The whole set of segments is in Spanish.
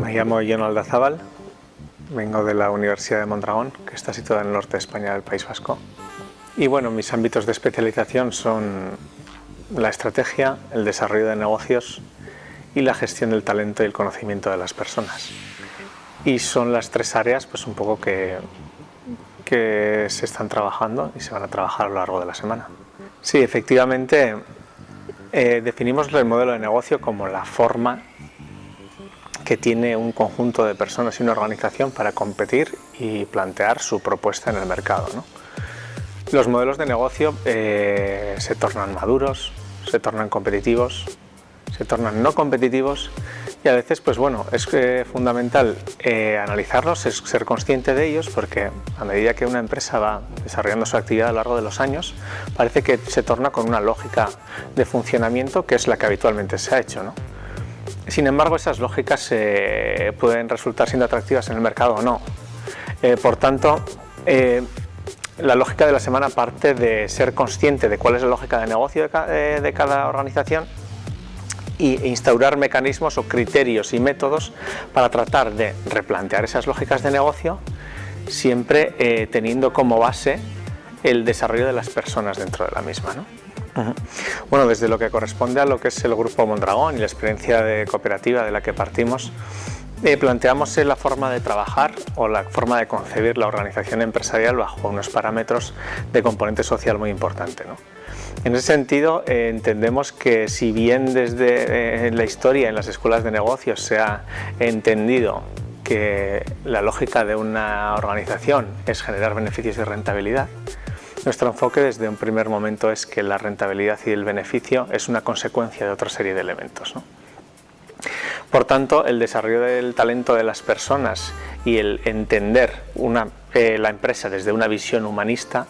Me llamo John Aldazábal, vengo de la Universidad de Mondragón, que está situada en el norte de España, del País Vasco. Y bueno, mis ámbitos de especialización son la estrategia, el desarrollo de negocios y la gestión del talento y el conocimiento de las personas. Y son las tres áreas pues un poco que, que se están trabajando y se van a trabajar a lo largo de la semana. Sí, efectivamente, eh, definimos el modelo de negocio como la forma que tiene un conjunto de personas y una organización para competir y plantear su propuesta en el mercado. Los modelos de negocio eh, se tornan maduros, se tornan competitivos, se tornan no competitivos y a veces pues bueno, es eh, fundamental eh, analizarlos, es ser consciente de ellos porque a medida que una empresa va desarrollando su actividad a lo largo de los años parece que se torna con una lógica de funcionamiento que es la que habitualmente se ha hecho. ¿no? Sin embargo, esas lógicas eh, pueden resultar siendo atractivas en el mercado o no. por tanto, la lógica de la semana parte de ser consciente de cuál es la lógica de negocio de cada organización e instaurar mecanismos o criterios y métodos para tratar de replantear esas lógicas de negocio siempre eh, teniendo como base el desarrollo de las personas dentro de la misma. ¿no? Bueno, desde lo que corresponde a lo que es el Grupo Mondragón y la experiencia de cooperativa de la que partimos, eh, planteamos la forma de trabajar o la forma de concebir la organización empresarial bajo unos parámetros de componente social muy importante. En ese sentido, eh, entendemos que si bien desde eh, la historia en las escuelas de negocios se ha entendido que la lógica de una organización es generar beneficios y rentabilidad, nuestro enfoque desde un primer momento es que la rentabilidad y el beneficio es una consecuencia de otra serie de elementos. Por tanto, el desarrollo del talento de las personas y el entender eh, la empresa desde una visión humanista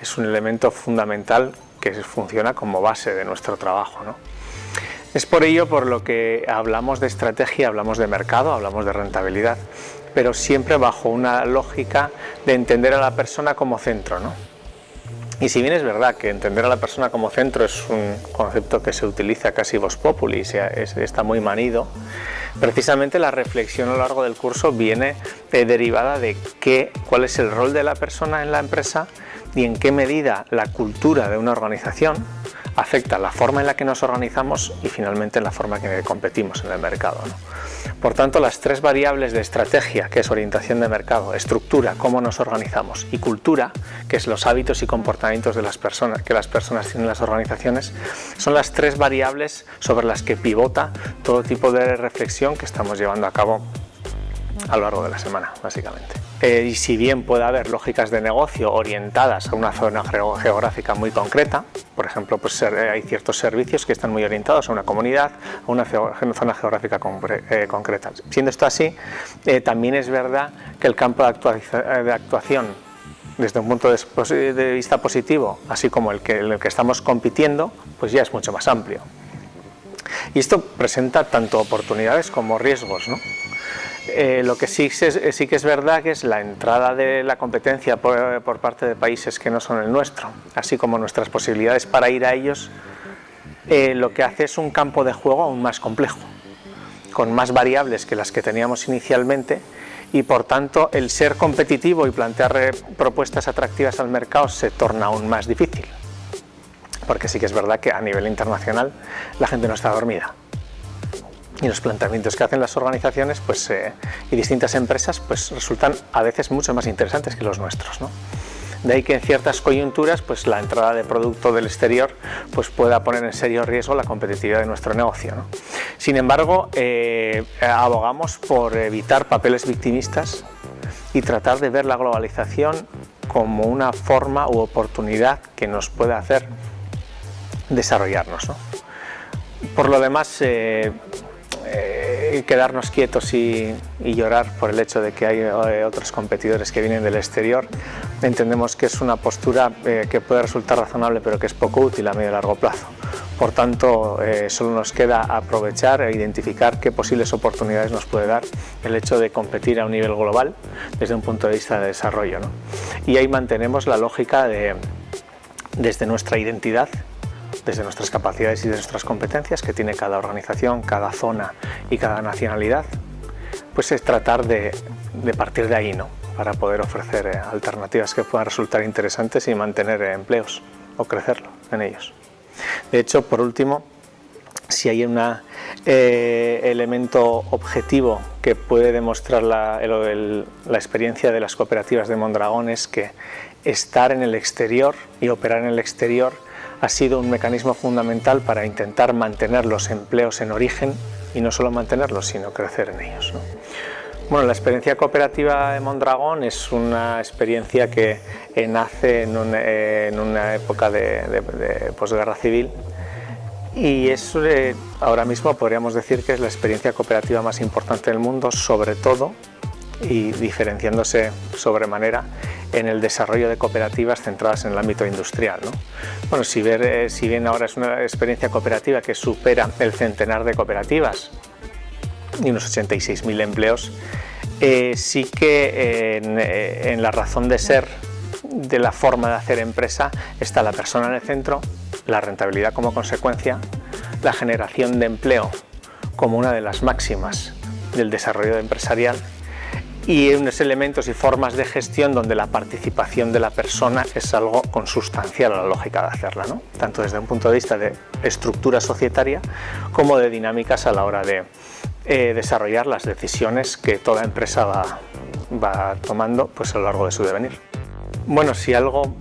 es un elemento fundamental que funciona como base de nuestro trabajo. Es por ello por lo que hablamos de estrategia, hablamos de mercado, hablamos de rentabilidad, pero siempre bajo una lógica de entender a la persona como centro. Y si bien es verdad que entender a la persona como centro es un concepto que se utiliza casi vos populi, está muy manido, precisamente la reflexión a lo largo del curso viene eh, derivada de qué, cuál es el rol de la persona en la empresa y en qué medida la cultura de una organización afecta la forma en la que nos organizamos y finalmente la forma en que competimos en el mercado. Por tanto, las tres variables de estrategia, que es orientación de mercado, estructura, cómo nos organizamos, y cultura, que es los hábitos y comportamientos de las personas, que las personas tienen en las organizaciones, son las tres variables sobre las que pivota todo tipo de reflexión que estamos llevando a cabo a lo largo de la semana, básicamente. Eh, y si bien puede haber lógicas de negocio orientadas a una zona geográfica muy concreta, por ejemplo, pues eh, hay ciertos servicios que están muy orientados a una comunidad, a una zona geográfica eh, concreta. Siendo esto así, también es verdad que el campo de, actuación desde un punto de, vista positivo, así como el que, el que estamos compitiendo, pues ya es mucho más amplio. Y esto presenta tanto oportunidades como riesgos. ¿no? Eh, lo que sí, sí, que es verdad que es la entrada de la competencia por, parte de países que no son el nuestro, así como nuestras posibilidades para ir a ellos, eh, lo que hace es un campo de juego aún más complejo, con más variables que las que teníamos inicialmente y por tanto el ser competitivo y plantear eh, propuestas atractivas al mercado se torna aún más difícil, porque sí que es verdad que a nivel internacional la gente no está dormida y los planteamientos que hacen las organizaciones pues, eh, y distintas empresas pues, resultan a veces mucho más interesantes que los nuestros. ¿no? De ahí que en ciertas coyunturas pues, la entrada de producto del exterior pues, pueda poner en serio riesgo la competitividad de nuestro negocio. Sin embargo, eh, abogamos por evitar papeles victimistas y tratar de ver la globalización como una forma u oportunidad que nos puede hacer desarrollarnos. ¿no? Por lo demás, eh, eh, quedarnos quietos y, llorar por el hecho de que hay eh, otros competidores que vienen del exterior. Entendemos que es una postura eh, que puede resultar razonable pero que es poco útil a medio y largo plazo. Por tanto, solo nos queda aprovechar e identificar qué posibles oportunidades nos puede dar el hecho de competir a un nivel global desde un punto de vista de desarrollo. Y ahí mantenemos la lógica de, desde nuestra identidad, desde nuestras capacidades y de nuestras competencias que tiene cada organización, cada zona y cada nacionalidad, pues es tratar de, partir de ahí, ¿no? para poder ofrecer eh, alternativas que puedan resultar interesantes y mantener eh, empleos o crecerlo en ellos. De hecho, por último, si hay un eh, elemento objetivo que puede demostrar la, la, experiencia de las cooperativas de Mondragón es que estar en el exterior y operar en el exterior ha sido un mecanismo fundamental para intentar mantener los empleos en origen y no solo mantenerlos, sino crecer en ellos. Bueno, la experiencia cooperativa de Mondragón es una experiencia que nace en, una época de, posguerra civil y es eh, ahora mismo podríamos decir que es la experiencia cooperativa más importante del mundo, sobre todo y diferenciándose sobremanera en el desarrollo de cooperativas centradas en el ámbito industrial. Bueno, si, ver, eh, si bien ahora es una experiencia cooperativa que supera el centenar de cooperativas y unos 86.000 empleos, eh, sí que en, en la razón de ser de la forma de hacer empresa está la persona en el centro, la rentabilidad como consecuencia, la generación de empleo como una de las máximas del desarrollo empresarial y unos elementos y formas de gestión donde la participación de la persona es algo consustancial a la lógica de hacerla, tanto desde un punto de vista de estructura societaria como de dinámicas a la hora de eh, desarrollar las decisiones que toda empresa va, va tomando pues, a lo largo de su devenir. Bueno, si algo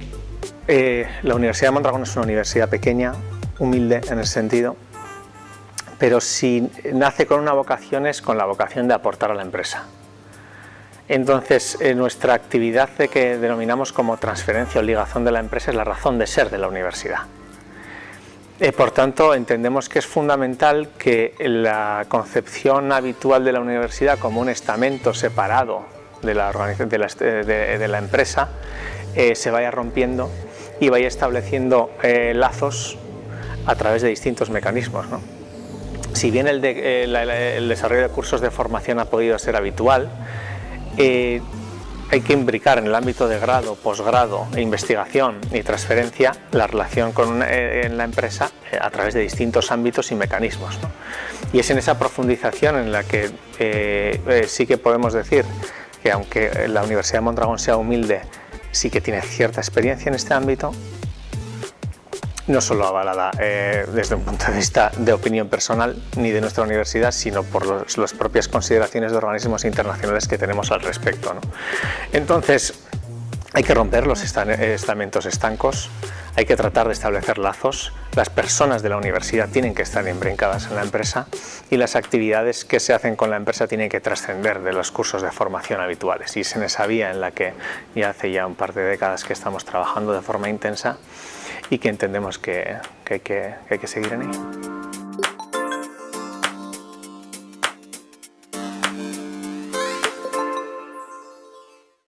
eh, la Universidad de Mondragón es una universidad pequeña, humilde en el sentido, pero si nace con una vocación es con la vocación de aportar a la empresa. Entonces, eh, nuestra actividad de que denominamos como transferencia o ligación de la empresa es la razón de ser de la universidad. Eh, por tanto, entendemos que es fundamental que la concepción habitual de la universidad como un estamento separado de la, la, empresa se vaya rompiendo y vaya estableciendo eh, lazos a través de distintos mecanismos. Si bien eh, el, desarrollo de cursos de formación ha podido ser habitual, eh, hay que imbricar en el ámbito de grado, posgrado, e investigación y transferencia la relación con en la empresa a través de distintos ámbitos y mecanismos. Y es en esa profundización en la que sí que podemos decir que aunque la Universidad de Mondragón sea humilde sí que tiene cierta experiencia en este ámbito, no solo avalada eh, desde un punto de vista de opinión personal ni de nuestra universidad, sino por las propias consideraciones de organismos internacionales que tenemos al respecto. Entonces, hay que romper los estamentos estancos, hay que tratar de establecer lazos, las personas de la universidad tienen que estar embrincadas en la empresa y las actividades que se hacen con la empresa tienen que trascender de los cursos de formación habituales. Y es en esa vía en la que ya hace ya un par de décadas que estamos trabajando de forma intensa y que entendemos que, hay, que hay que seguir en ello.